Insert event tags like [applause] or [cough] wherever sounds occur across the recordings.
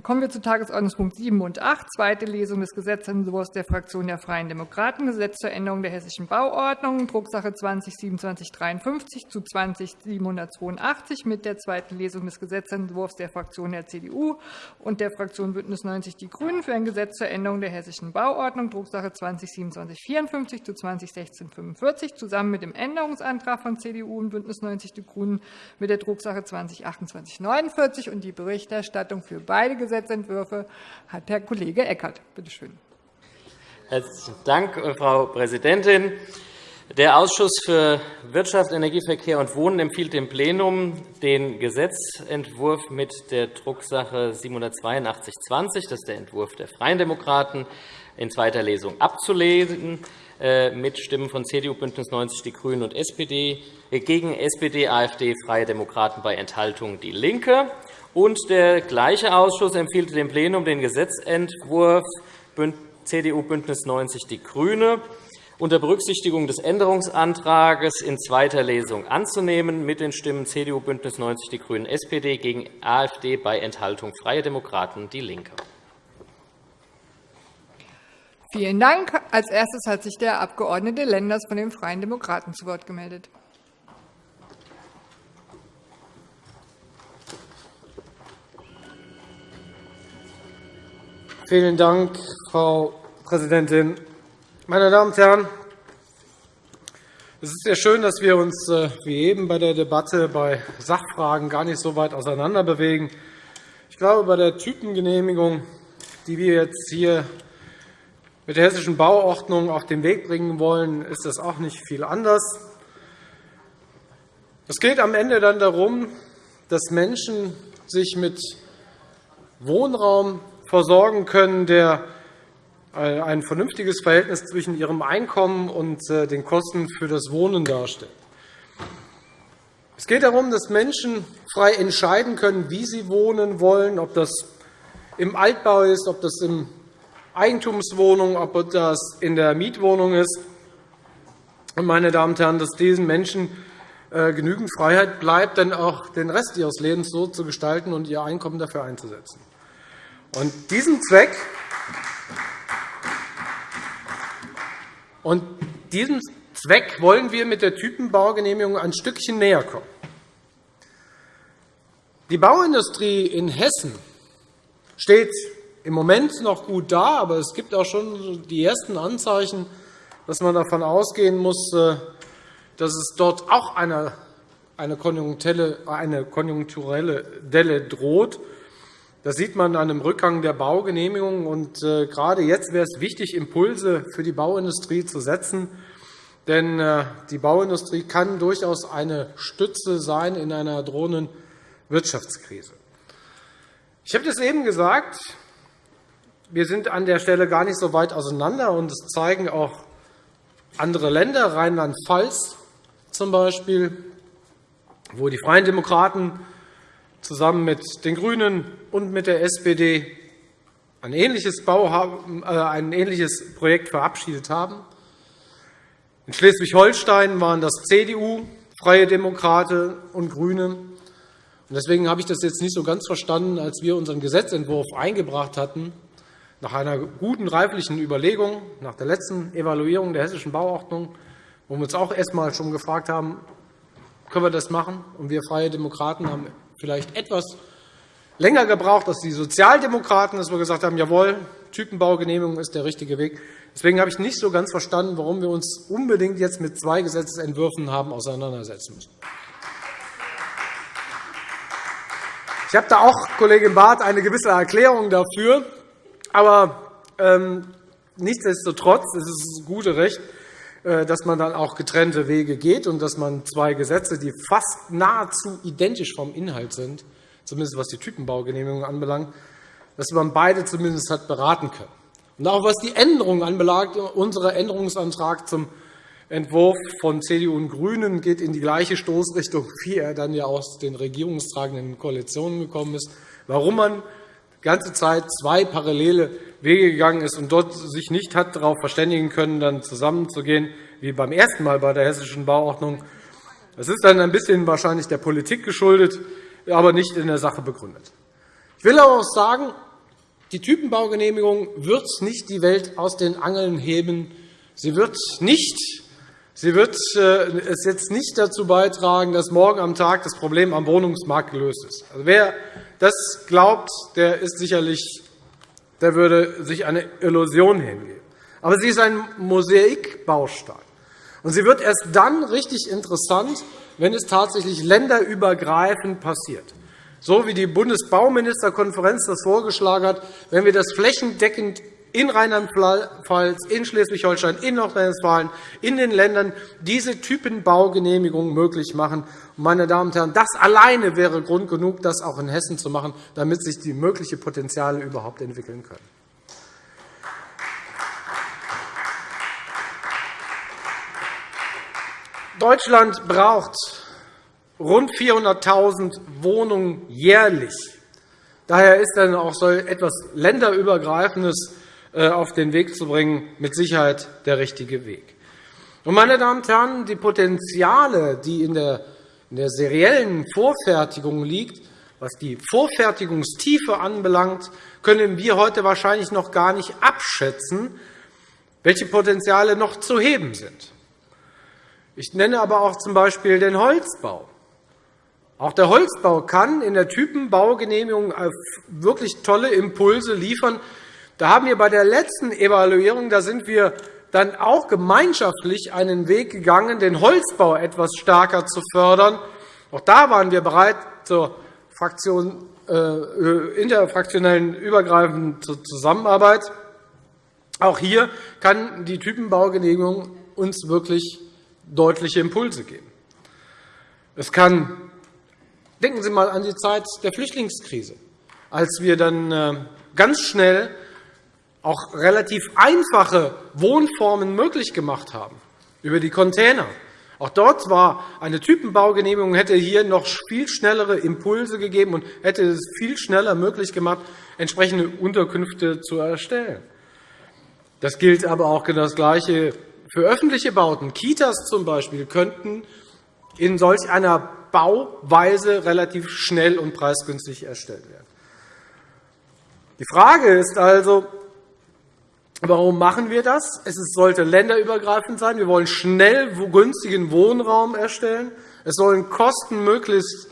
Dann kommen wir zu Tagesordnungspunkt 7 und 8, zweite Lesung des Gesetzentwurfs der Fraktion der Freien Demokraten, Gesetz zur Änderung der Hessischen Bauordnung, Drucksache 20-2753 zu 20-782 mit der zweiten Lesung des Gesetzentwurfs der Fraktion der CDU und der Fraktion BÜNDNIS 90 die GRÜNEN für ein Gesetz zur Änderung der Hessischen Bauordnung, Drucksache 20-2754 zu 20-1645, zusammen mit dem Änderungsantrag von CDU und BÜNDNIS 90 die GRÜNEN mit der Drucksache 20-2849. Die Berichterstattung für beide Gesetzentwürfe hat Herr Kollege Eckert. Bitte schön. Herzlichen Dank, Frau Präsidentin. Der Ausschuss für Wirtschaft, Energieverkehr und Wohnen empfiehlt dem Plenum, den Gesetzentwurf mit der Drucksache 78220, das ist der Entwurf der Freien Demokraten, in zweiter Lesung abzulehnen, äh, mit Stimmen von CDU, BÜNDNIS 90 die GRÜNEN und SPD, äh, gegen SPD, AfD, Freie Demokraten bei Enthaltung DIE LINKE. Und der gleiche Ausschuss empfiehlt dem Plenum den Gesetzentwurf CDU, BÜNDNIS 90 die GRÜNE unter Berücksichtigung des Änderungsantrags in zweiter Lesung anzunehmen, mit den Stimmen CDU, BÜNDNIS 90 die GRÜNEN, SPD gegen AfD bei Enthaltung Freie Demokraten, DIE LINKE. Vielen Dank. Als erstes hat sich der Abg. Lenders von den Freien Demokraten zu Wort gemeldet. Vielen Dank, Frau Präsidentin. Meine Damen und Herren, es ist sehr schön, dass wir uns äh, wie eben bei der Debatte bei Sachfragen gar nicht so weit auseinander bewegen. Ich glaube, bei der Typengenehmigung, die wir jetzt hier mit der Hessischen Bauordnung auf den Weg bringen wollen, ist das auch nicht viel anders. Es geht am Ende dann darum, dass Menschen sich mit Wohnraum versorgen können, der äh, ein vernünftiges Verhältnis zwischen ihrem Einkommen und äh, den Kosten für das Wohnen darstellt. Es geht darum, dass Menschen frei entscheiden können, wie sie wohnen wollen, ob das im Altbau ist, ob das in Eigentumswohnung, ob das in der Mietwohnung ist. Meine Damen und Herren, dass diesen Menschen äh, genügend Freiheit bleibt, dann auch den Rest ihres Lebens so zu gestalten und ihr Einkommen dafür einzusetzen. Und diesem Zweck und diesem Zweck wollen wir mit der Typenbaugenehmigung ein Stückchen näher kommen. Die Bauindustrie in Hessen steht im Moment noch gut da, aber es gibt auch schon die ersten Anzeichen, dass man davon ausgehen muss, äh, dass es dort auch eine konjunkturelle Delle droht. Das sieht man an dem Rückgang der Baugenehmigungen. Und äh, gerade jetzt wäre es wichtig, Impulse für die Bauindustrie zu setzen. Denn äh, die Bauindustrie kann durchaus eine Stütze sein in einer drohenden Wirtschaftskrise. Ich habe das eben gesagt. Wir sind an der Stelle gar nicht so weit auseinander. und Das zeigen auch andere Länder, Rheinland-Pfalz zum Beispiel, wo die Freien Demokraten zusammen mit den GRÜNEN und mit der SPD ein ähnliches, Bau, äh, ein ähnliches Projekt verabschiedet haben. In Schleswig-Holstein waren das CDU, Freie Demokraten und GRÜNE. Deswegen habe ich das jetzt nicht so ganz verstanden, als wir unseren Gesetzentwurf eingebracht hatten, nach einer guten reiflichen Überlegung, nach der letzten Evaluierung der Hessischen Bauordnung, wo wir uns auch erst einmal schon gefragt haben, können wir das machen? Und wir Freie Demokraten haben vielleicht etwas länger gebraucht als die Sozialdemokraten, dass wir gesagt haben, jawohl, Typenbaugenehmigung ist der richtige Weg. Deswegen habe ich nicht so ganz verstanden, warum wir uns unbedingt jetzt mit zwei Gesetzentwürfen haben auseinandersetzen müssen. Ich habe da auch, Kollegin Barth, eine gewisse Erklärung dafür. Aber ähm, nichtsdestotrotz ist es gute Recht, dass man dann auch getrennte Wege geht und dass man zwei Gesetze, die fast nahezu identisch vom Inhalt sind, zumindest was die Typenbaugenehmigung anbelangt, dass man beide zumindest hat beraten können. Und auch was die Änderungen anbelangt, unser Änderungsantrag zum Entwurf von CDU und GRÜNEN geht in die gleiche Stoßrichtung, wie er dann ja aus den regierungstragenden Koalitionen gekommen ist. Warum man die ganze Zeit zwei parallele Wege gegangen ist und dort sich nicht hat darauf verständigen können, dann zusammenzugehen, wie beim ersten Mal bei der Hessischen Bauordnung. Das ist dann ein bisschen wahrscheinlich der Politik geschuldet, aber nicht in der Sache begründet. Ich will aber auch sagen, Die Typenbaugenehmigung wird nicht die Welt aus den Angeln heben. Sie wird nicht Sie wird äh, es jetzt nicht dazu beitragen, dass morgen am Tag das Problem am Wohnungsmarkt gelöst ist. Also, wer das glaubt, der ist sicherlich, der würde sich eine Illusion hingeben. Aber sie ist ein Mosaikbaustein. Und sie wird erst dann richtig interessant, wenn es tatsächlich länderübergreifend passiert. So wie die Bundesbauministerkonferenz das vorgeschlagen hat, wenn wir das flächendeckend in Rheinland-Pfalz, in Schleswig-Holstein, in Nordrhein-Westfalen, in den Ländern diese Typenbaugenehmigungen möglich machen. Meine Damen und Herren, das alleine wäre Grund genug, das auch in Hessen zu machen, damit sich die möglichen Potenziale überhaupt entwickeln können. Deutschland braucht rund 400.000 Wohnungen jährlich. Daher ist dann auch so etwas länderübergreifendes auf den Weg zu bringen, mit Sicherheit der richtige Weg. meine Damen und Herren, die Potenziale, die in der, seriellen Vorfertigung liegen, was die Vorfertigungstiefe anbelangt, können wir heute wahrscheinlich noch gar nicht abschätzen, welche Potenziale noch zu heben sind. Ich nenne aber auch z.B. den Holzbau. Auch der Holzbau kann in der Typenbaugenehmigung wirklich tolle Impulse liefern, da haben wir bei der letzten Evaluierung, da sind wir dann auch gemeinschaftlich einen Weg gegangen, den Holzbau etwas stärker zu fördern. Auch da waren wir bereit zur Fraktion, äh, interfraktionellen übergreifenden Zusammenarbeit. Auch hier kann die Typenbaugenehmigung uns wirklich deutliche Impulse geben. Es kann, denken Sie einmal an die Zeit der Flüchtlingskrise, als wir dann äh, ganz schnell auch relativ einfache Wohnformen möglich gemacht haben, über die Container. Auch dort war eine Typenbaugenehmigung, hätte hier noch viel schnellere Impulse gegeben und hätte es viel schneller möglich gemacht, entsprechende Unterkünfte zu erstellen. Das gilt aber auch genau das Gleiche für öffentliche Bauten. Kitas zum Beispiel könnten in solch einer Bauweise relativ schnell und preisgünstig erstellt werden. Die Frage ist also, Warum machen wir das? Es sollte länderübergreifend sein. Wir wollen schnell günstigen Wohnraum erstellen. Es sollen Kosten möglichst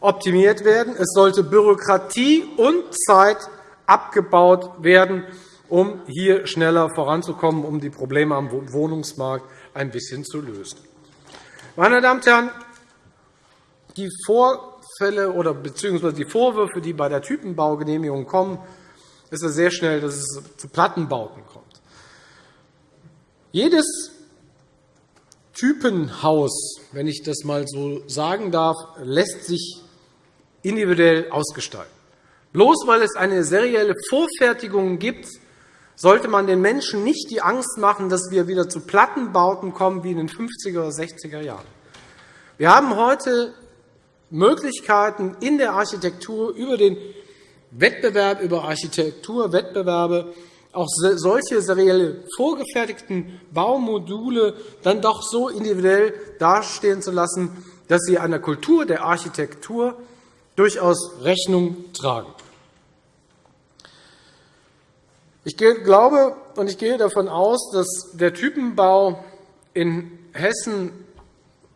optimiert werden. Es sollte Bürokratie und Zeit abgebaut werden, um hier schneller voranzukommen, um die Probleme am Wohnungsmarkt ein bisschen zu lösen. Meine Damen und Herren, die Vorfälle oder beziehungsweise die Vorwürfe, die bei der Typenbaugenehmigung kommen, ist es sehr schnell, dass es zu Plattenbauten kommt. Jedes Typenhaus, wenn ich das einmal so sagen darf, lässt sich individuell ausgestalten. Bloß weil es eine serielle Vorfertigung gibt, sollte man den Menschen nicht die Angst machen, dass wir wieder zu Plattenbauten kommen wie in den 50er oder 60er Jahren. Wir haben heute Möglichkeiten in der Architektur über den Wettbewerb über Architekturwettbewerbe auch solche serielle vorgefertigten Baumodule dann doch so individuell dastehen zu lassen, dass sie einer Kultur der Architektur durchaus Rechnung tragen. Ich glaube und ich gehe davon aus, dass der Typenbau in Hessen,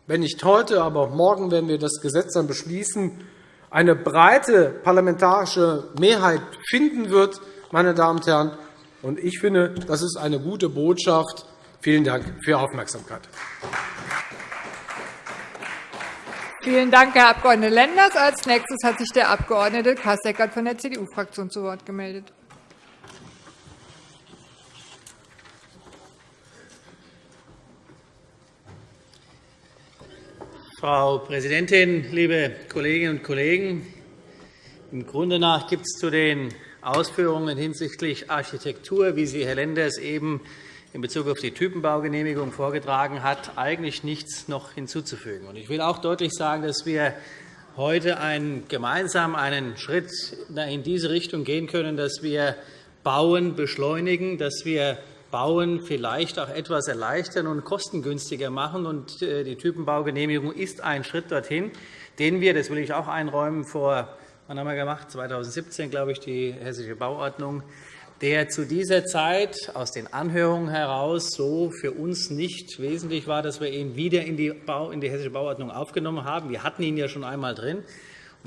wenn nicht heute, aber morgen werden wir das Gesetz dann beschließen, eine breite parlamentarische Mehrheit finden wird. Meine Damen und Herren. Und ich finde, das ist eine gute Botschaft. Vielen Dank für Ihre Aufmerksamkeit. Vielen Dank, Herr Abg. Lenders. Als nächstes hat sich der Abg. Kasseckert von der CDU-Fraktion zu Wort gemeldet. Frau Präsidentin, liebe Kolleginnen und Kollegen! Im Grunde nach gibt es zu den Ausführungen hinsichtlich Architektur, wie sie Herr Lenders eben in Bezug auf die Typenbaugenehmigung vorgetragen hat, eigentlich nichts noch hinzuzufügen. Ich will auch deutlich sagen, dass wir heute einen, gemeinsam einen Schritt in diese Richtung gehen können, dass wir Bauen beschleunigen, dass wir Bauen vielleicht auch etwas erleichtern und kostengünstiger machen. Äh, die Typenbaugenehmigung ist ein Schritt dorthin, den wir, das will ich auch einräumen, vor Wann haben wir gemacht? 2017, glaube ich, die Hessische Bauordnung, der zu dieser Zeit aus den Anhörungen heraus so für uns nicht wesentlich war, dass wir ihn wieder in die, Bau, in die Hessische Bauordnung aufgenommen haben. Wir hatten ihn ja schon einmal drin.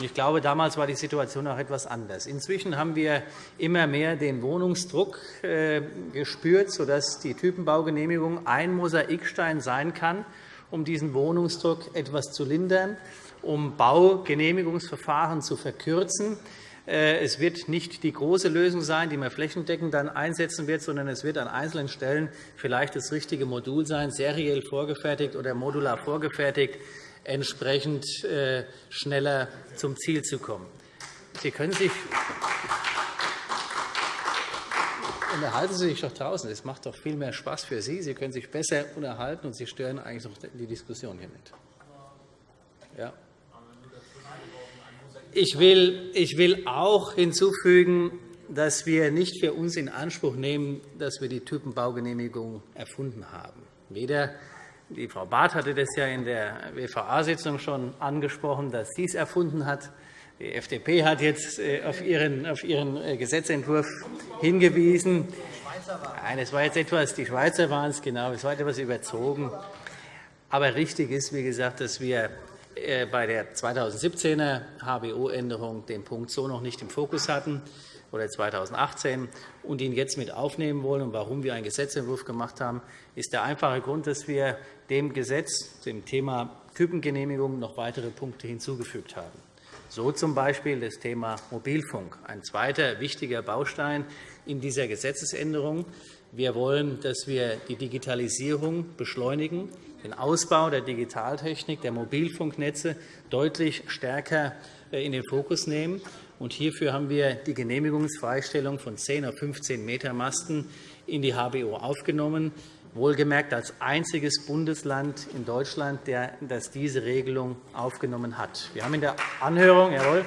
Ich glaube, damals war die Situation auch etwas anders. Inzwischen haben wir immer mehr den Wohnungsdruck äh, gespürt, sodass die Typenbaugenehmigung ein Mosaikstein sein kann, um diesen Wohnungsdruck etwas zu lindern, um Baugenehmigungsverfahren zu verkürzen. Äh, es wird nicht die große Lösung sein, die man flächendeckend dann einsetzen wird, sondern es wird an einzelnen Stellen vielleicht das richtige Modul sein, seriell vorgefertigt oder modular vorgefertigt, entsprechend äh, schneller zum Ziel zu kommen. Sie können sich unterhalten Sie sich doch draußen. Es macht doch viel mehr Spaß für Sie. Sie können sich besser unterhalten, und Sie stören eigentlich noch die Diskussion hier nicht. Ja. Ich will, ich will auch hinzufügen, dass wir nicht für uns in Anspruch nehmen, dass wir die Typenbaugenehmigung erfunden haben. Weder die Frau Barth hatte das ja in der WVA-Sitzung schon angesprochen, dass sie es erfunden hat. Die FDP hat jetzt äh, auf ihren, auf ihren äh, Gesetzentwurf hingewiesen. Nein, es war jetzt etwas, die Schweizer waren es, genau, es war etwas überzogen. Aber richtig ist, wie gesagt, dass wir äh, bei der 2017er HBO-Änderung den Punkt so noch nicht im Fokus hatten oder 2018 und ihn jetzt mit aufnehmen wollen. Und warum wir einen Gesetzentwurf gemacht haben, ist der einfache Grund, dass wir dem Gesetz, dem Thema Typengenehmigung, noch weitere Punkte hinzugefügt haben. So z. B. das Thema Mobilfunk, ein zweiter wichtiger Baustein in dieser Gesetzesänderung. Wir wollen, dass wir die Digitalisierung beschleunigen, den Ausbau der Digitaltechnik, der Mobilfunknetze deutlich stärker äh, in den Fokus nehmen. Hierfür haben wir die Genehmigungsfreistellung von 10 auf 15 Meter Masten in die HBO aufgenommen wohlgemerkt als einziges Bundesland in Deutschland, das diese Regelung aufgenommen hat. Wir haben in der Anhörung, jawohl,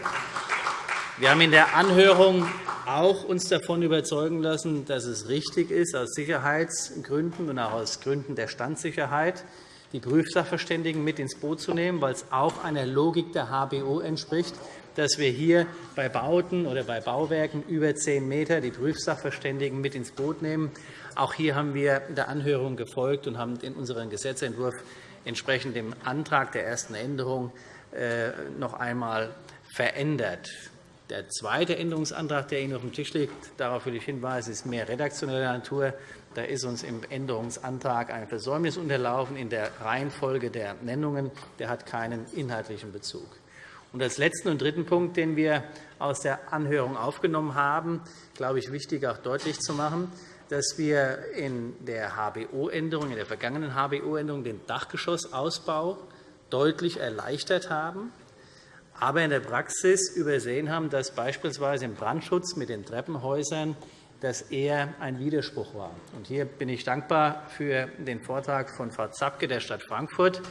wir haben in der Anhörung auch uns davon überzeugen lassen, dass es richtig ist, aus Sicherheitsgründen und auch aus Gründen der Standsicherheit die Prüfsachverständigen mit ins Boot zu nehmen, weil es auch einer Logik der HBO entspricht, dass wir hier bei Bauten oder bei Bauwerken über 10 m die Prüfsachverständigen mit ins Boot nehmen. Auch hier haben wir der Anhörung gefolgt und haben in unserem Gesetzentwurf entsprechend dem Antrag der ersten Änderung äh, noch einmal verändert. Der zweite Änderungsantrag, der Ihnen auf dem Tisch liegt, darauf will ich hinweisen, ist mehr redaktioneller Natur. Da ist uns im Änderungsantrag ein Versäumnis unterlaufen in der Reihenfolge der Nennungen. Der hat keinen inhaltlichen Bezug. Und als letzten und dritten Punkt, den wir aus der Anhörung aufgenommen haben, glaube ich, wichtig auch deutlich zu machen, dass wir in der HBO-Änderung, in der vergangenen HBO-Änderung den Dachgeschossausbau deutlich erleichtert haben, aber in der Praxis übersehen haben, dass beispielsweise im Brandschutz mit den Treppenhäusern das eher ein Widerspruch war. Hier bin ich dankbar für den Vortrag von Frau Zapke der Stadt Frankfurt,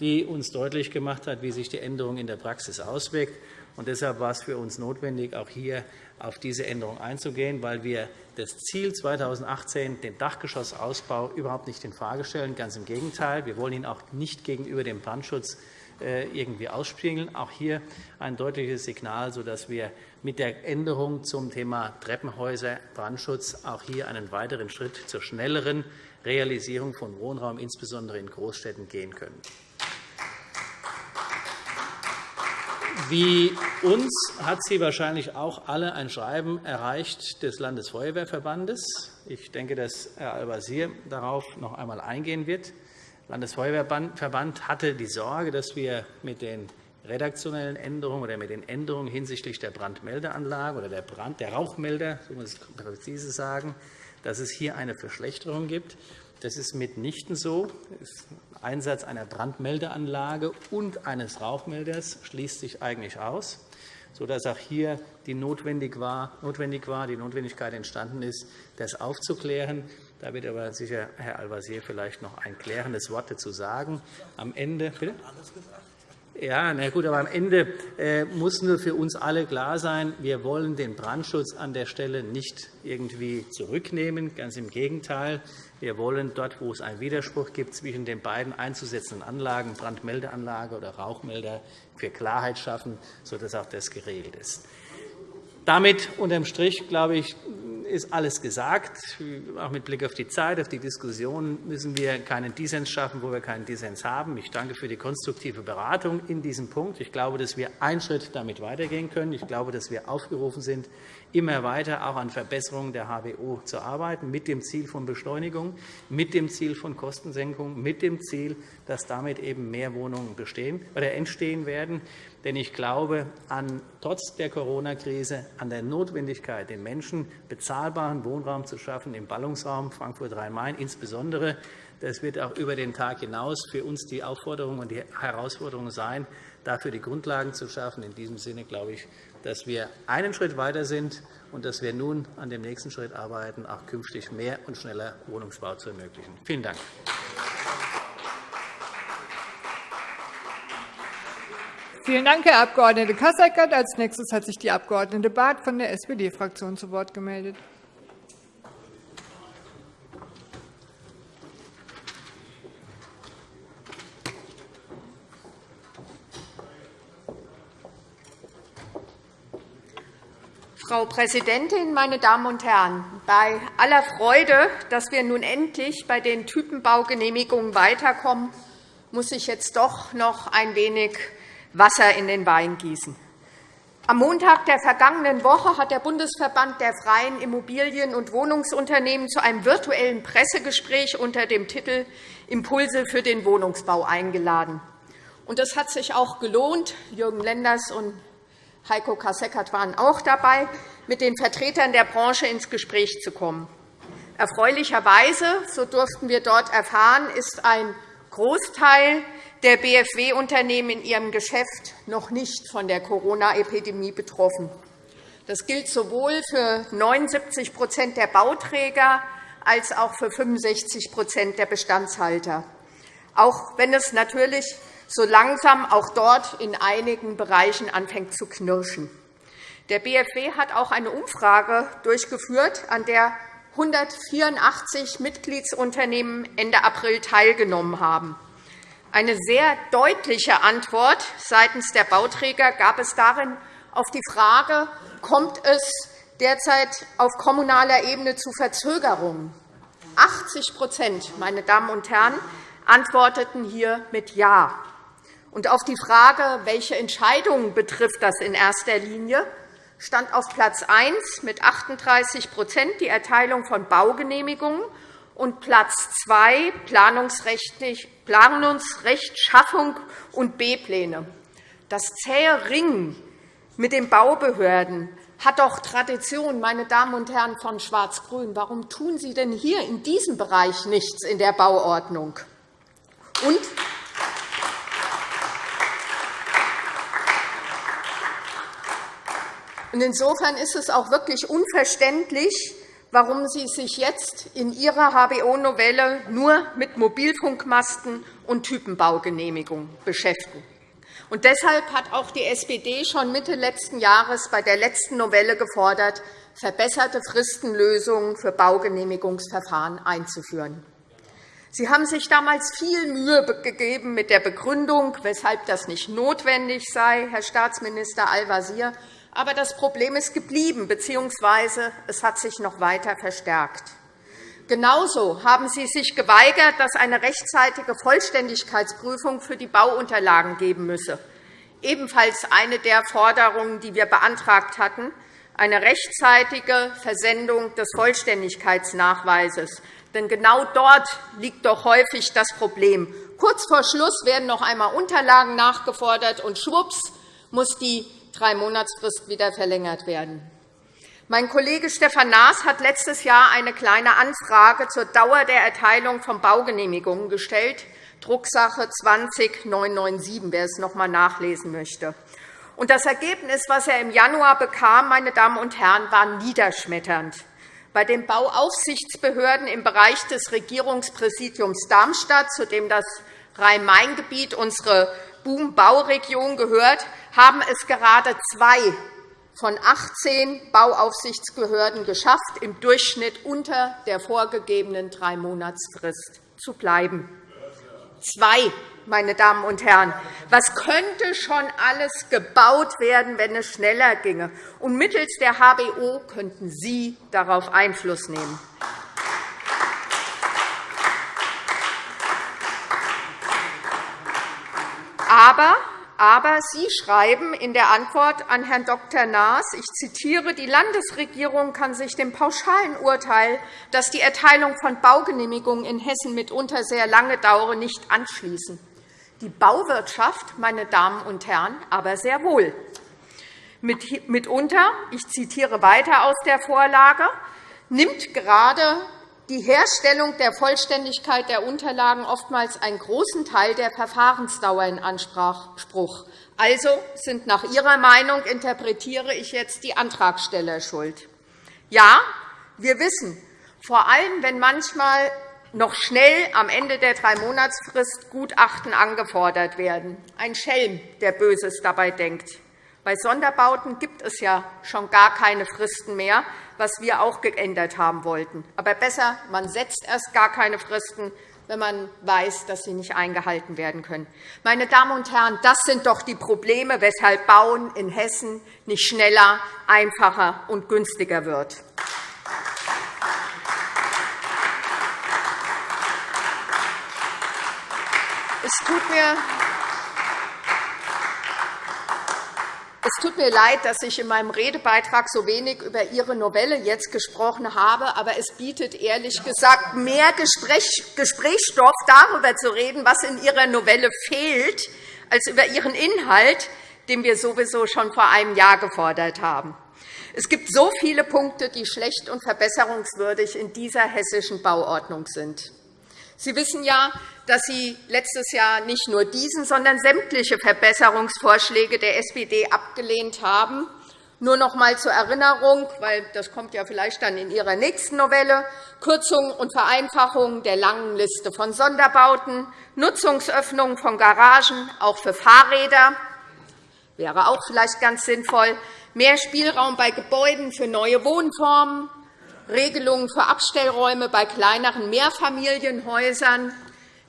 die uns deutlich gemacht hat, wie sich die Änderung in der Praxis auswirkt. Und deshalb war es für uns notwendig, auch hier auf diese Änderung einzugehen, weil wir das Ziel 2018, den Dachgeschossausbau, überhaupt nicht infrage stellen. Ganz im Gegenteil. Wir wollen ihn auch nicht gegenüber dem Brandschutz äh, irgendwie ausspiegeln. Auch hier ein deutliches Signal, sodass wir mit der Änderung zum Thema Treppenhäuser, Brandschutz auch hier einen weiteren Schritt zur schnelleren Realisierung von Wohnraum, insbesondere in Großstädten, gehen können. Wie uns hat Sie wahrscheinlich auch alle ein Schreiben erreicht des Landesfeuerwehrverbandes. Ich denke, dass Herr Al-Wazir darauf noch einmal eingehen wird. Der Landesfeuerwehrverband hatte die Sorge, dass wir mit den redaktionellen Änderungen oder mit den Änderungen hinsichtlich der Brandmeldeanlage oder der, Brand, der Rauchmelder, so muss ich präzise sagen, dass es hier eine Verschlechterung gibt. Das ist mitnichten so. Einsatz einer Brandmeldeanlage und eines Rauchmelders schließt sich eigentlich aus, sodass auch hier die notwendig war, notwendig war, die Notwendigkeit entstanden ist, das aufzuklären. Da wird aber sicher Herr Al-Wazir vielleicht noch ein klärendes Wort dazu sagen. Am Ende, bitte? Ja, na gut, aber am Ende äh, muss nur für uns alle klar sein, wir wollen den Brandschutz an der Stelle nicht irgendwie zurücknehmen. Ganz im Gegenteil. Wir wollen dort, wo es einen Widerspruch gibt zwischen den beiden einzusetzenden Anlagen, Brandmeldeanlage oder Rauchmelder, für Klarheit schaffen, sodass auch das geregelt ist. Damit unterm Strich, glaube ich, ist alles gesagt. Auch mit Blick auf die Zeit, auf die Diskussion müssen wir keinen Dissens schaffen, wo wir keinen Dissens haben. Ich danke für die konstruktive Beratung in diesem Punkt. Ich glaube, dass wir einen Schritt damit weitergehen können. Ich glaube, dass wir aufgerufen sind, immer weiter auch an Verbesserungen der HBO zu arbeiten, mit dem Ziel von Beschleunigung, mit dem Ziel von Kostensenkung, mit dem Ziel, dass damit eben mehr Wohnungen bestehen oder entstehen werden. Denn ich glaube an, trotz der Corona-Krise an der Notwendigkeit, den Menschen bezahlbaren Wohnraum zu schaffen im Ballungsraum Frankfurt-Rhein-Main insbesondere. Das wird auch über den Tag hinaus für uns die Aufforderung und die Herausforderung sein, dafür die Grundlagen zu schaffen. In diesem Sinne glaube ich, dass wir einen Schritt weiter sind und dass wir nun an dem nächsten Schritt arbeiten, auch künftig mehr und schneller Wohnungsbau zu ermöglichen. Vielen Dank. Vielen Dank, Herr Abg. Kasseckert. Als nächstes hat sich die Abg. Barth von der SPD-Fraktion zu Wort gemeldet. Frau Präsidentin, meine Damen und Herren! Bei aller Freude, dass wir nun endlich bei den Typenbaugenehmigungen weiterkommen, muss ich jetzt doch noch ein wenig Wasser in den Wein gießen. Am Montag der vergangenen Woche hat der Bundesverband der freien Immobilien- und Wohnungsunternehmen zu einem virtuellen Pressegespräch unter dem Titel Impulse für den Wohnungsbau eingeladen. Das hat sich auch gelohnt. Jürgen Lenders und Heiko Kasseckert waren auch dabei, mit den Vertretern der Branche ins Gespräch zu kommen. Erfreulicherweise, so durften wir dort erfahren, ist ein Großteil der BFW-Unternehmen in ihrem Geschäft noch nicht von der Corona-Epidemie betroffen. Das gilt sowohl für 79% der Bauträger als auch für 65% der Bestandshalter, auch wenn es natürlich so langsam auch dort in einigen Bereichen anfängt zu knirschen. Der BFW hat auch eine Umfrage durchgeführt, an der 184 Mitgliedsunternehmen Ende April teilgenommen haben. Eine sehr deutliche Antwort seitens der Bauträger gab es darin auf die Frage, kommt es derzeit auf kommunaler Ebene zu Verzögerungen? 80 meine Damen und Herren, antworteten hier mit Ja. Und auf die Frage, welche Entscheidungen betrifft das in erster Linie, stand auf Platz 1 mit 38% die Erteilung von Baugenehmigungen und Platz 2 Planungsrechtschaffung und B-Pläne. Das zähe Ringen mit den Baubehörden hat doch Tradition, meine Damen und Herren von Schwarz-Grün. Warum tun Sie denn hier in diesem Bereich nichts in der Bauordnung? Und Insofern ist es auch wirklich unverständlich, warum Sie sich jetzt in Ihrer HBO-Novelle nur mit Mobilfunkmasten und Typenbaugenehmigung beschäftigen. Und deshalb hat auch die SPD schon Mitte letzten Jahres bei der letzten Novelle gefordert, verbesserte Fristenlösungen für Baugenehmigungsverfahren einzuführen. Sie haben sich damals viel Mühe gegeben mit der Begründung, weshalb das nicht notwendig sei, Herr Staatsminister Al-Wazir. Aber das Problem ist geblieben, bzw. es hat sich noch weiter verstärkt. Genauso haben Sie sich geweigert, dass eine rechtzeitige Vollständigkeitsprüfung für die Bauunterlagen geben müsse. Ebenfalls eine der Forderungen, die wir beantragt hatten, eine rechtzeitige Versendung des Vollständigkeitsnachweises. Denn genau dort liegt doch häufig das Problem. Kurz vor Schluss werden noch einmal Unterlagen nachgefordert, und schwupps muss die Drei-Monatsfrist wieder verlängert werden. Mein Kollege Stefan Naas hat letztes Jahr eine Kleine Anfrage zur Dauer der Erteilung von Baugenehmigungen gestellt, Drucksache 20-997, wer es noch einmal nachlesen möchte. Das Ergebnis, das er im Januar bekam, meine Damen und Herren, war niederschmetternd. Bei den Bauaufsichtsbehörden im Bereich des Regierungspräsidiums Darmstadt, zu dem das Rhein-Main-Gebiet unsere Boom-Bauregion gehört, haben es gerade zwei von 18 Bauaufsichtsbehörden geschafft, im Durchschnitt unter der vorgegebenen Drei-Monatsfrist zu bleiben. Zwei, meine Damen und Herren. Was könnte schon alles gebaut werden, wenn es schneller ginge? Und mittels der HBO könnten Sie darauf Einfluss nehmen. Aber aber Sie schreiben in der Antwort an Herrn Dr. Naas, ich zitiere, die Landesregierung kann sich dem pauschalen Urteil, dass die Erteilung von Baugenehmigungen in Hessen mitunter sehr lange dauere, nicht anschließen. Die Bauwirtschaft, meine Damen und Herren, aber sehr wohl. Mitunter, ich zitiere weiter aus der Vorlage, nimmt gerade die Herstellung der Vollständigkeit der Unterlagen oftmals einen großen Teil der Verfahrensdauer in Anspruch. Also sind nach Ihrer Meinung, interpretiere ich jetzt, die Antragsteller schuld. Ja, wir wissen, vor allem wenn manchmal noch schnell am Ende der Drei-Monatsfrist Gutachten angefordert werden. Ein Schelm, der Böses dabei denkt. Bei Sonderbauten gibt es ja schon gar keine Fristen mehr, was wir auch geändert haben wollten. Aber besser, man setzt erst gar keine Fristen, wenn man weiß, dass sie nicht eingehalten werden können. Meine Damen und Herren, das sind doch die Probleme, weshalb Bauen in Hessen nicht schneller, einfacher und günstiger wird. Es tut mir Es tut mir leid, dass ich in meinem Redebeitrag so wenig über Ihre Novelle jetzt gesprochen habe, aber es bietet ehrlich gesagt mehr Gesprächsstoff, darüber zu reden, was in Ihrer Novelle fehlt, als über Ihren Inhalt, den wir sowieso schon vor einem Jahr gefordert haben. Es gibt so viele Punkte, die schlecht und verbesserungswürdig in dieser hessischen Bauordnung sind. Sie wissen ja, dass Sie letztes Jahr nicht nur diesen, sondern sämtliche Verbesserungsvorschläge der SPD abgelehnt haben. Nur noch einmal zur Erinnerung, weil das kommt ja vielleicht dann in Ihrer nächsten Novelle, Kürzung und Vereinfachung der langen Liste von Sonderbauten, Nutzungsöffnung von Garagen, auch für Fahrräder, wäre auch vielleicht ganz sinnvoll, mehr Spielraum bei Gebäuden für neue Wohnformen, Regelungen für Abstellräume bei kleineren Mehrfamilienhäusern,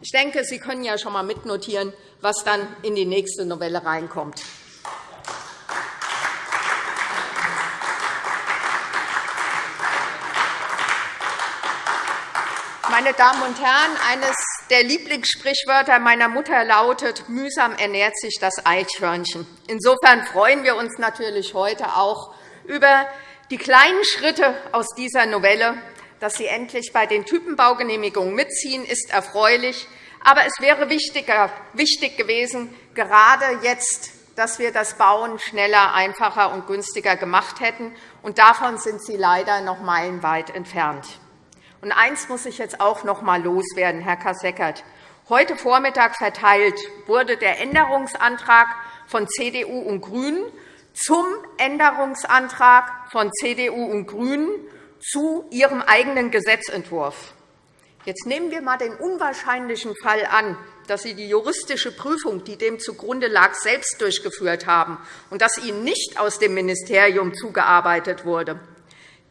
ich denke, Sie können ja schon einmal mitnotieren, was dann in die nächste Novelle reinkommt. Meine Damen und Herren, eines der Lieblingssprichwörter meiner Mutter lautet, mühsam ernährt sich das Eichhörnchen. Insofern freuen wir uns natürlich heute auch über die kleinen Schritte aus dieser Novelle, dass Sie endlich bei den Typenbaugenehmigungen mitziehen, ist erfreulich. Aber es wäre wichtig gewesen, gerade jetzt, dass wir das Bauen schneller, einfacher und günstiger gemacht hätten. Und davon sind Sie leider noch meilenweit entfernt. Und eines muss ich jetzt auch noch einmal loswerden, Herr Kasseckert. Heute Vormittag verteilt wurde der Änderungsantrag von CDU und GRÜNEN zum Änderungsantrag von CDU und GRÜNEN zu Ihrem eigenen Gesetzentwurf. Jetzt nehmen wir einmal den unwahrscheinlichen Fall an, dass Sie die juristische Prüfung, die dem zugrunde lag, selbst durchgeführt haben und dass Ihnen nicht aus dem Ministerium zugearbeitet wurde.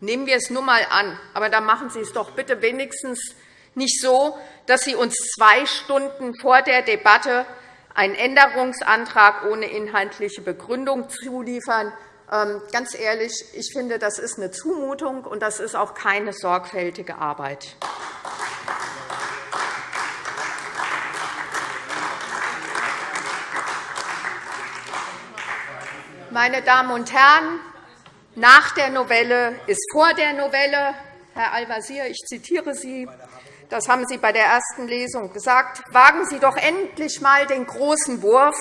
Nehmen wir es nur einmal an, aber dann machen Sie es doch bitte wenigstens nicht so, dass Sie uns zwei Stunden vor der Debatte einen Änderungsantrag ohne inhaltliche Begründung zuliefern, ähm, ganz ehrlich, ich finde, das ist eine Zumutung, und das ist auch keine sorgfältige Arbeit. Meine Damen und Herren, nach der Novelle ist vor der Novelle. Herr Al-Wazir, ich zitiere Sie. Das haben Sie bei der ersten Lesung gesagt. Wagen Sie doch endlich einmal den großen Wurf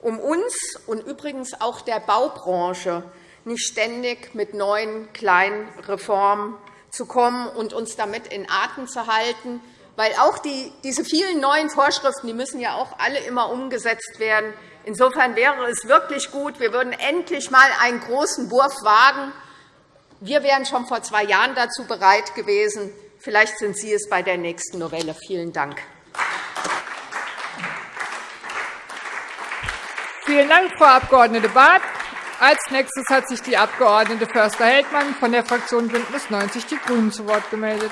um uns und übrigens auch der Baubranche nicht ständig mit neuen kleinen Reformen zu kommen und uns damit in Atem zu halten. Weil auch die, diese vielen neuen Vorschriften die müssen ja auch alle immer umgesetzt werden. Insofern wäre es wirklich gut, wir würden endlich einmal einen großen Wurf wagen. Wir wären schon vor zwei Jahren dazu bereit gewesen. Vielleicht sind Sie es bei der nächsten Novelle. Vielen Dank. Vielen Dank, Frau Abg. Barth. Als nächstes hat sich die Abg. Förster-Heldmann von der Fraktion BÜNDNIS 90 die GRÜNEN zu Wort gemeldet.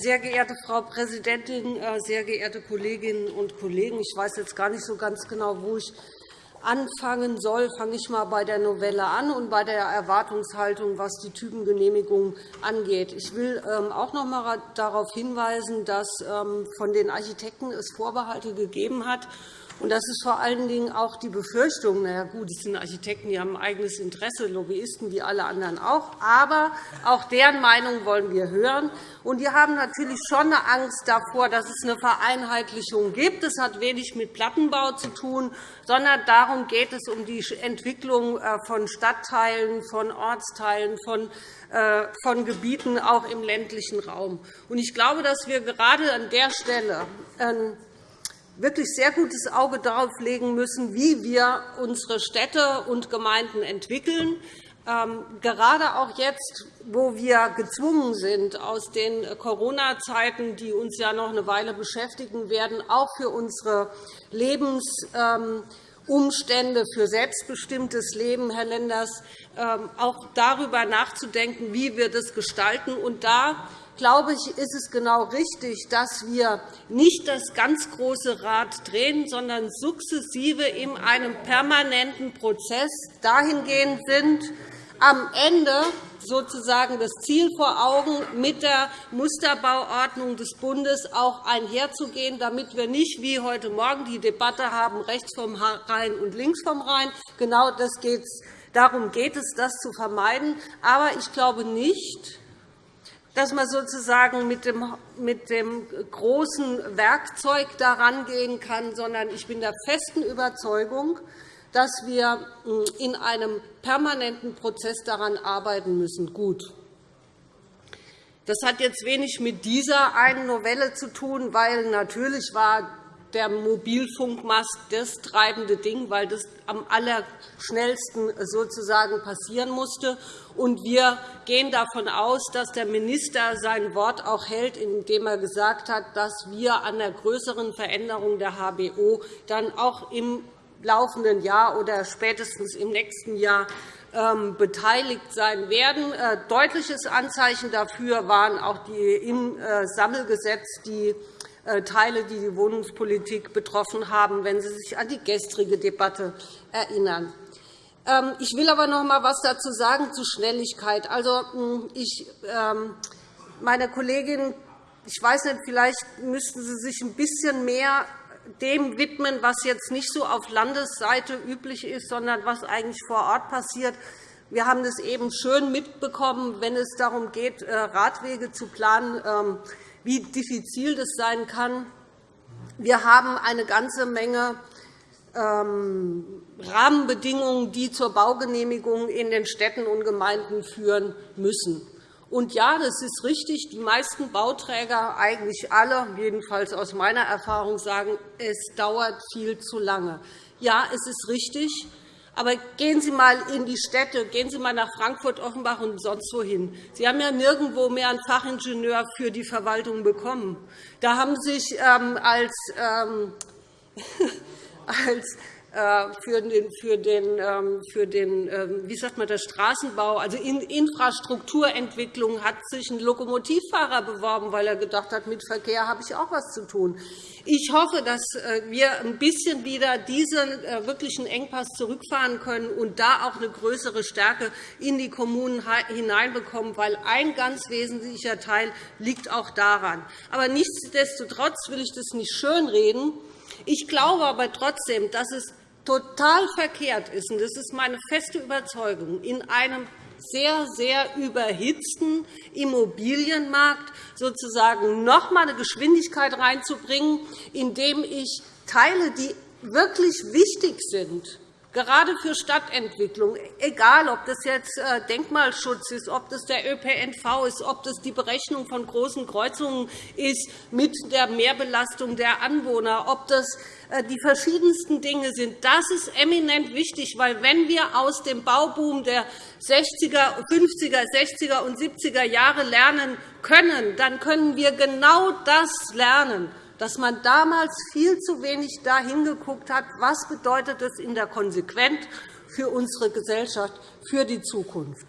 Sehr geehrte Frau Präsidentin, äh, sehr geehrte Kolleginnen und Kollegen! Ich weiß jetzt gar nicht so ganz genau, wo ich anfangen soll. Fange ich einmal bei der Novelle an und bei der Erwartungshaltung, was die Typengenehmigung angeht. Ich will ähm, auch noch einmal darauf hinweisen, dass ähm, von den Architekten es Vorbehalte gegeben hat und das ist vor allen Dingen auch die Befürchtung, na ja, gut, es sind Architekten, die haben ein eigenes Interesse, Lobbyisten wie alle anderen auch, aber auch deren Meinung wollen wir hören. Und die haben natürlich schon eine Angst davor, dass es eine Vereinheitlichung gibt. Das hat wenig mit Plattenbau zu tun, sondern darum geht es um die Entwicklung äh, von Stadtteilen, von Ortsteilen, von äh, von Gebieten auch im ländlichen Raum. Ich glaube, dass wir gerade an der Stelle wirklich sehr gutes Auge darauf legen müssen, wie wir unsere Städte und Gemeinden entwickeln. Ähm, gerade auch jetzt, wo wir gezwungen sind, aus den Corona-Zeiten, die uns ja noch eine Weile beschäftigen werden, auch für unsere Lebensumstände, für selbstbestimmtes Leben, Herr Lenders, ähm, auch darüber nachzudenken, wie wir das gestalten. Und da glaube ich, ist es genau richtig, dass wir nicht das ganz große Rad drehen, sondern sukzessive in einem permanenten Prozess dahingehend sind, am Ende sozusagen das Ziel vor Augen, mit der Musterbauordnung des Bundes auch einherzugehen, damit wir nicht wie heute Morgen die Debatte haben, rechts vom Rhein und links vom Rhein. Genau das geht's. Darum geht es, das zu vermeiden. Aber ich glaube nicht, dass man sozusagen mit dem, mit dem großen Werkzeug daran gehen kann, sondern ich bin der festen Überzeugung, dass wir hm, in einem permanenten Prozess daran arbeiten müssen. Gut. Das hat jetzt wenig mit dieser einen Novelle zu tun, weil natürlich war der Mobilfunkmast das treibende Ding, weil das am allerschnellsten sozusagen passieren musste. Und wir gehen davon aus, dass der Minister sein Wort auch hält, indem er gesagt hat, dass wir an der größeren Veränderung der HBO dann auch im laufenden Jahr oder spätestens im nächsten Jahr ähm, beteiligt sein werden. Äh, deutliches Anzeichen dafür waren auch die im äh, Sammelgesetz die Teile, die die Wohnungspolitik betroffen haben, wenn Sie sich an die gestrige Debatte erinnern. Ähm, ich will aber noch einmal etwas dazu sagen zu Schnelligkeit. Also, hm, ich, ähm, meine Kollegin, ich weiß nicht, vielleicht müssten Sie sich ein bisschen mehr dem widmen, was jetzt nicht so auf Landesseite üblich ist, sondern was eigentlich vor Ort passiert. Wir haben das eben schön mitbekommen, wenn es darum geht, äh, Radwege zu planen. Wie diffizil das sein kann. Wir haben eine ganze Menge ähm, Rahmenbedingungen, die zur Baugenehmigung in den Städten und Gemeinden führen müssen. Und ja, das ist richtig. Die meisten Bauträger, eigentlich alle, jedenfalls aus meiner Erfahrung, sagen, es dauert viel zu lange. Ja, es ist richtig. Aber gehen Sie einmal in die Städte, gehen Sie einmal nach Frankfurt, Offenbach und sonst wohin. Sie haben ja nirgendwo mehr einen Fachingenieur für die Verwaltung bekommen. Da haben sich ähm, als, ähm, [laughs] als für den, für den, ähm, für den ähm, wie sagt man, der Straßenbau, also in Infrastrukturentwicklung, hat sich ein Lokomotivfahrer beworben, weil er gedacht hat, mit Verkehr habe ich auch etwas zu tun. Ich hoffe, dass äh, wir ein bisschen wieder diesen äh, wirklichen Engpass zurückfahren können und da auch eine größere Stärke in die Kommunen hineinbekommen, weil ein ganz wesentlicher Teil liegt auch daran. Aber nichtsdestotrotz will ich das nicht schönreden. Ich glaube aber trotzdem, dass es total verkehrt ist, und das ist meine feste Überzeugung, in einem sehr, sehr überhitzten Immobilienmarkt sozusagen noch einmal eine Geschwindigkeit reinzubringen, indem ich Teile, die wirklich wichtig sind, gerade für Stadtentwicklung, egal ob das jetzt äh, Denkmalschutz ist, ob das der ÖPNV ist, ob das die Berechnung von großen Kreuzungen ist mit der Mehrbelastung der Anwohner, ob das äh, die verschiedensten Dinge sind. Das ist eminent wichtig, weil wenn wir aus dem Bauboom der 60er, 50er, 60er und 70er Jahre lernen können, dann können wir genau das lernen dass man damals viel zu wenig da hingeguckt hat, was bedeutet es in der Konsequenz für unsere Gesellschaft, für die Zukunft.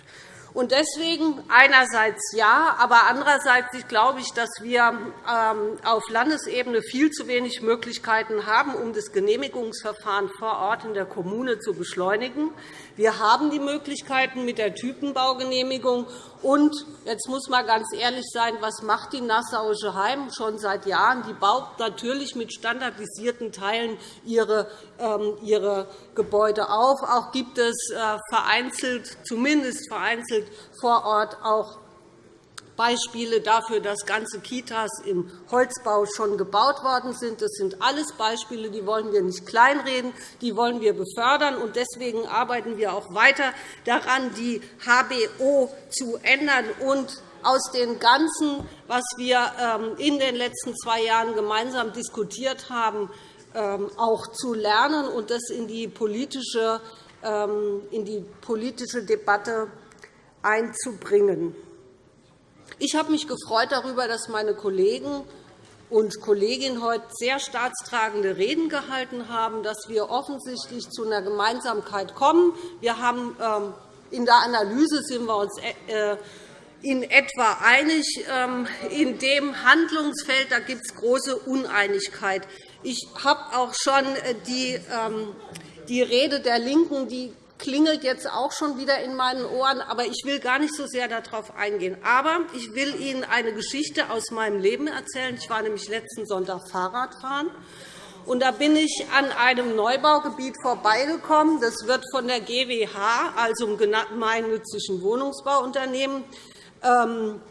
Und deswegen einerseits ja, aber andererseits glaube ich, dass wir ähm, auf Landesebene viel zu wenig Möglichkeiten haben, um das Genehmigungsverfahren vor Ort in der Kommune zu beschleunigen. Wir haben die Möglichkeiten mit der Typenbaugenehmigung. Und jetzt muss man ganz ehrlich sein, was macht die Nassauische Heim schon seit Jahren? Die baut natürlich mit standardisierten Teilen ihre, ähm, ihre Gebäude auf. Auch gibt es äh, vereinzelt, zumindest vereinzelt vor Ort auch Beispiele dafür, dass ganze Kitas im Holzbau schon gebaut worden sind. Das sind alles Beispiele, die wollen wir nicht kleinreden, die wollen wir befördern. Und deswegen arbeiten wir auch weiter daran, die HBO zu ändern und aus dem Ganzen, was wir ähm, in den letzten zwei Jahren gemeinsam diskutiert haben, ähm, auch zu lernen und das in die politische, ähm, in die politische Debatte einzubringen. Ich habe mich gefreut darüber, dass meine Kollegen und Kolleginnen heute sehr staatstragende Reden gehalten haben, dass wir offensichtlich zu einer Gemeinsamkeit kommen. Wir haben, ähm, in der Analyse sind wir uns äh, in etwa einig. Ähm, in dem Handlungsfeld gibt es große Uneinigkeit. Ich habe auch schon äh, die, ähm, die Rede der LINKEN, die klingelt jetzt auch schon wieder in meinen Ohren, aber ich will gar nicht so sehr darauf eingehen. Aber ich will Ihnen eine Geschichte aus meinem Leben erzählen. Ich war nämlich letzten Sonntag Fahrradfahren. Und da bin ich an einem Neubaugebiet vorbeigekommen. Das wird von der GWH, also dem gemeinnützigen Wohnungsbauunternehmen, ähm,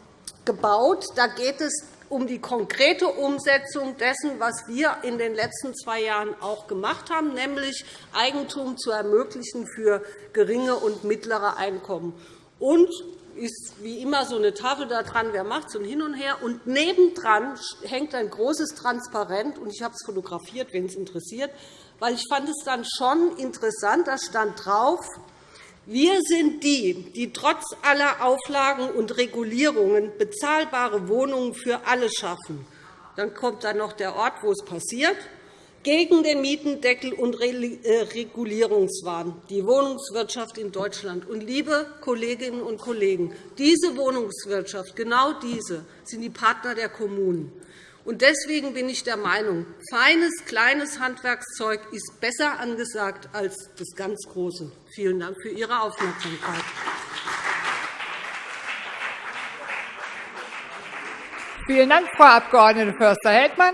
gebaut. Da geht es um die konkrete Umsetzung dessen, was wir in den letzten zwei Jahren auch gemacht haben, nämlich Eigentum zu ermöglichen für geringe und mittlere Einkommen. Und ist wie immer so eine Tafel da dran, wer macht so ein Hin und Her. Und nebendran hängt ein großes Transparent, und ich habe es fotografiert, wenn es interessiert, weil ich fand es dann schon interessant. Da stand drauf, wir sind die, die trotz aller Auflagen und Regulierungen bezahlbare Wohnungen für alle schaffen. Dann kommt dann noch der Ort, wo es passiert, gegen den Mietendeckel und äh, Regulierungswahn, die Wohnungswirtschaft in Deutschland. Und, liebe Kolleginnen und Kollegen, diese Wohnungswirtschaft, genau diese, sind die Partner der Kommunen. Und deswegen bin ich der Meinung, feines, kleines Handwerkszeug ist besser angesagt als das ganz Große. Vielen Dank für Ihre Aufmerksamkeit. Vielen Dank, Frau Abg. Förster-Heldmann.